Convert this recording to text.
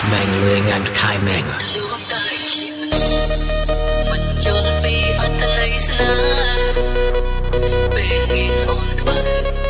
ថ្មែងលឿងងានខៃមែងលោកតែជាមនុស្សមិនយល់ពីអត្ថន័យស្នេហ៍ពេលមានអូនក្បែរ